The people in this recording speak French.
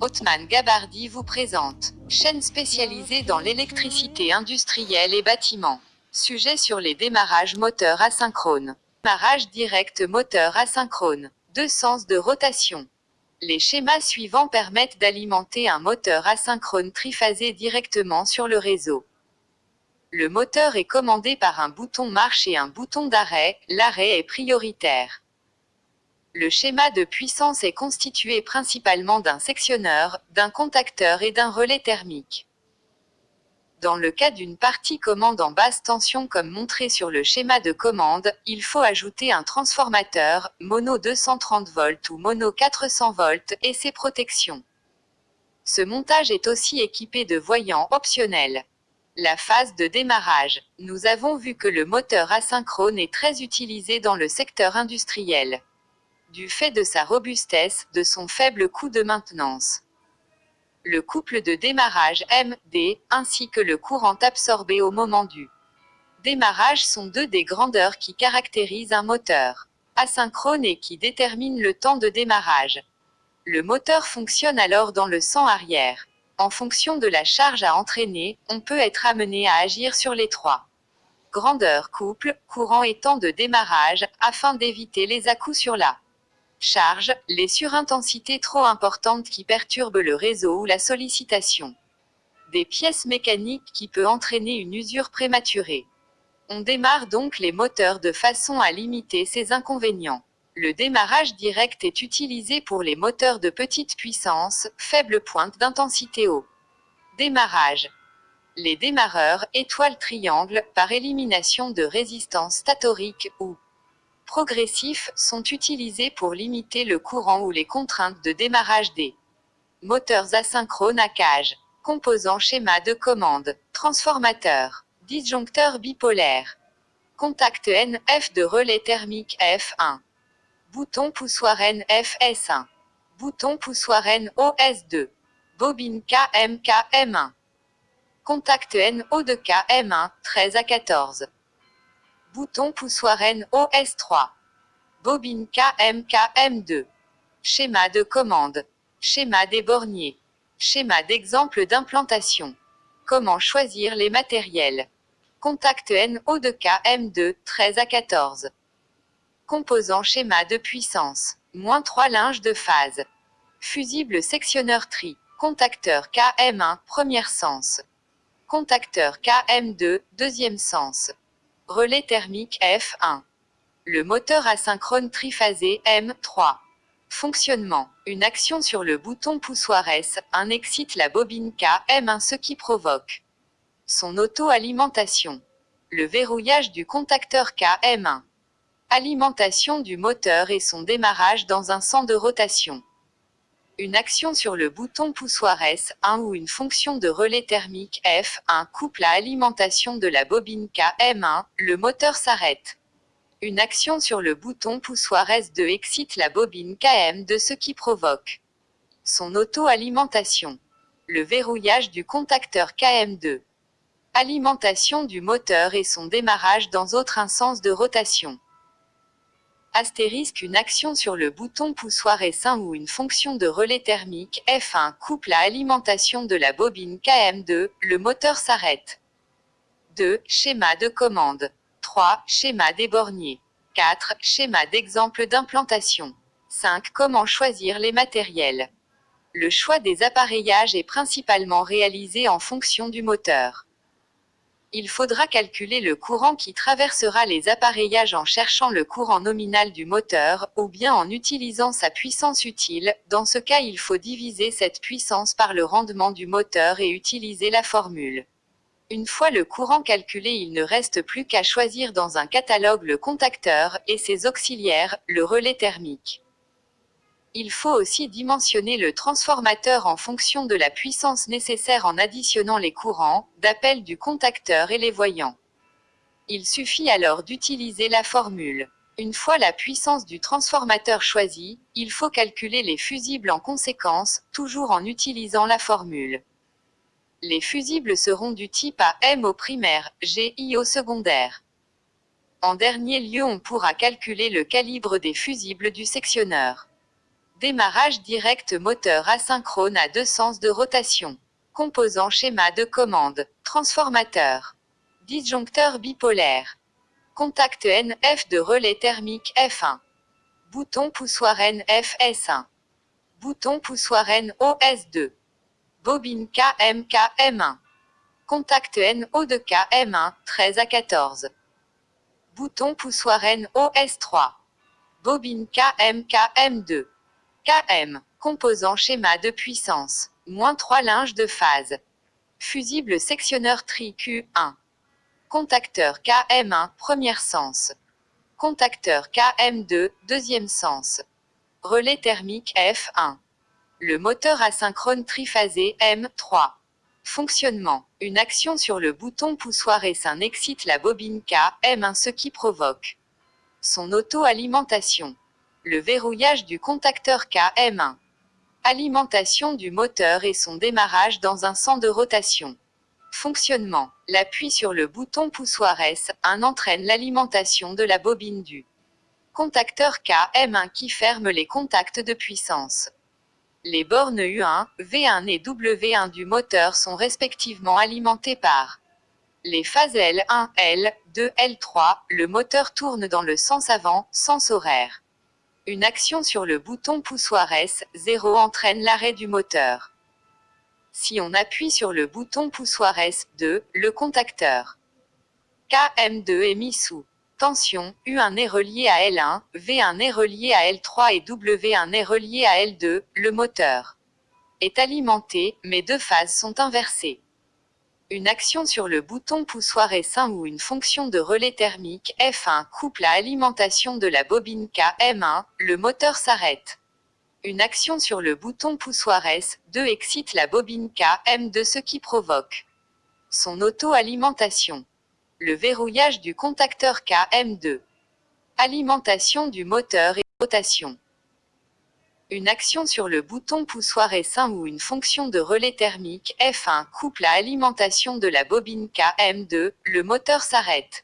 Hotman Gabardi vous présente. Chaîne spécialisée dans l'électricité industrielle et bâtiment. Sujet sur les démarrages moteurs asynchrones. Démarrage direct moteur asynchrone. Deux sens de rotation. Les schémas suivants permettent d'alimenter un moteur asynchrone triphasé directement sur le réseau. Le moteur est commandé par un bouton marche et un bouton d'arrêt, l'arrêt est prioritaire. Le schéma de puissance est constitué principalement d'un sectionneur, d'un contacteur et d'un relais thermique. Dans le cas d'une partie commande en basse tension comme montré sur le schéma de commande, il faut ajouter un transformateur, mono 230 volts ou mono 400 volts, et ses protections. Ce montage est aussi équipé de voyants optionnels. La phase de démarrage. Nous avons vu que le moteur asynchrone est très utilisé dans le secteur industriel. Du fait de sa robustesse, de son faible coût de maintenance. Le couple de démarrage MD, ainsi que le courant absorbé au moment du démarrage sont deux des grandeurs qui caractérisent un moteur asynchrone et qui déterminent le temps de démarrage. Le moteur fonctionne alors dans le sens arrière. En fonction de la charge à entraîner, on peut être amené à agir sur les trois. Grandeur couple, courant et temps de démarrage, afin d'éviter les à-coups sur la charge, les surintensités trop importantes qui perturbent le réseau ou la sollicitation. Des pièces mécaniques qui peut entraîner une usure prématurée. On démarre donc les moteurs de façon à limiter ces inconvénients. Le démarrage direct est utilisé pour les moteurs de petite puissance, faible pointe d'intensité haut. Démarrage. Les démarreurs, étoiles triangles, par élimination de résistance statorique ou progressif, sont utilisés pour limiter le courant ou les contraintes de démarrage des moteurs asynchrones à cage. Composants schéma de commande. Transformateur. Disjoncteur bipolaire. Contact NF de relais thermique F1. Bouton poussoir FS1. Bouton poussoir OS2. Bobine KMK M1. Contact NO de KM1, 13 à 14. Bouton poussoir OS3. Bobine KMK M2. Schéma de commande. Schéma des borniers. Schéma d'exemple d'implantation. Comment choisir les matériels? Contact NO de KM2, 13 à 14. Composant schéma de puissance. Moins 3 linges de phase. Fusible sectionneur tri. Contacteur KM1, premier sens. Contacteur KM2, deuxième sens. Relais thermique F1. Le moteur asynchrone triphasé M3. Fonctionnement. Une action sur le bouton poussoir S1 excite la bobine KM1 ce qui provoque son auto-alimentation. Le verrouillage du contacteur KM1. Alimentation du moteur et son démarrage dans un sens de rotation. Une action sur le bouton poussoir S1 ou une fonction de relais thermique F1 coupe la alimentation de la bobine KM1, le moteur s'arrête. Une action sur le bouton poussoir S2 excite la bobine KM de ce qui provoque son auto-alimentation. Le verrouillage du contacteur KM2. Alimentation du moteur et son démarrage dans autre sens de rotation astérisque une action sur le bouton poussoir S1 ou une fonction de relais thermique F1 coupe la alimentation de la bobine KM2, le moteur s'arrête. 2. Schéma de commande. 3. Schéma des borniers. 4. Schéma d'exemple d'implantation. 5. Comment choisir les matériels. Le choix des appareillages est principalement réalisé en fonction du moteur il faudra calculer le courant qui traversera les appareillages en cherchant le courant nominal du moteur, ou bien en utilisant sa puissance utile, dans ce cas il faut diviser cette puissance par le rendement du moteur et utiliser la formule. Une fois le courant calculé il ne reste plus qu'à choisir dans un catalogue le contacteur, et ses auxiliaires, le relais thermique. Il faut aussi dimensionner le transformateur en fonction de la puissance nécessaire en additionnant les courants, d'appel du contacteur et les voyants. Il suffit alors d'utiliser la formule. Une fois la puissance du transformateur choisie, il faut calculer les fusibles en conséquence, toujours en utilisant la formule. Les fusibles seront du type AM au primaire, GI au secondaire. En dernier lieu on pourra calculer le calibre des fusibles du sectionneur. Démarrage direct moteur asynchrone à deux sens de rotation. Composant schéma de commande. Transformateur. Disjoncteur bipolaire. Contact NF de relais thermique F1. Bouton poussoir NF S1. Bouton poussoir NOS2. Bobine KMK M1. Contact NO de K M1, 13 à 14. Bouton poussoir NOS3. Bobine KMK M2. KM. Composant schéma de puissance. Moins 3 linges de phase. Fusible sectionneur tri Q1. Contacteur KM1, premier sens. Contacteur KM2, deuxième sens. Relais thermique F1. Le moteur asynchrone triphasé M3. Fonctionnement. Une action sur le bouton poussoir S1 excite la bobine K, M1 ce qui provoque son auto-alimentation. Le verrouillage du contacteur K, M1. Alimentation du moteur et son démarrage dans un sens de rotation. Fonctionnement. L'appui sur le bouton poussoir S1 entraîne l'alimentation de la bobine du contacteur KM1 qui ferme les contacts de puissance. Les bornes U1, V1 et W1 du moteur sont respectivement alimentées par les phases L1, L2, L3. Le moteur tourne dans le sens avant, sens horaire. Une action sur le bouton poussoir S0 entraîne l'arrêt du moteur. Si on appuie sur le bouton poussoir S2, le contacteur KM2 est mis sous tension, U1 est relié à L1, V1 est relié à L3 et W1 est relié à L2, le moteur est alimenté, mais deux phases sont inversées. Une action sur le bouton poussoir S1 ou une fonction de relais thermique F1 coupe la alimentation de la bobine KM1, le moteur s'arrête. Une action sur le bouton poussoir S2 excite la bobine KM de ce qui provoque son auto-alimentation. Le verrouillage du contacteur KM2. Alimentation du moteur et rotation. Une action sur le bouton poussoir S1 ou une fonction de relais thermique F1 coupe la alimentation de la bobine KM2, le moteur s'arrête.